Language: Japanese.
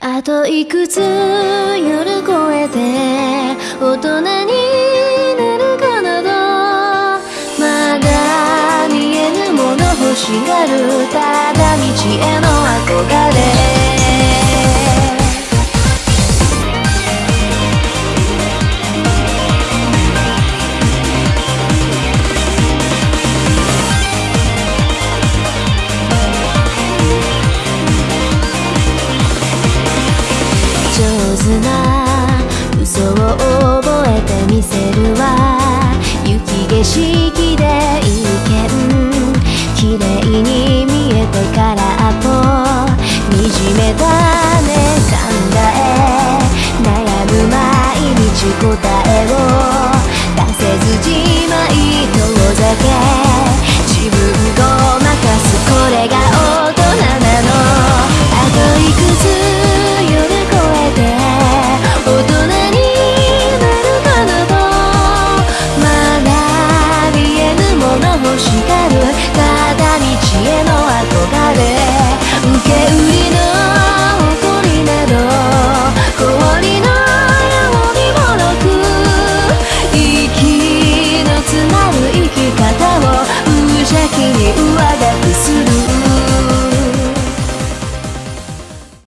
あといくつ夜越えて大人になるかなどまだ見えぬもの欲しがるただ道への憧れな。嘘を覚えてみせるわ。雪景色で一見。綺麗に見えてからあと。惨めだね。考え。悩む毎日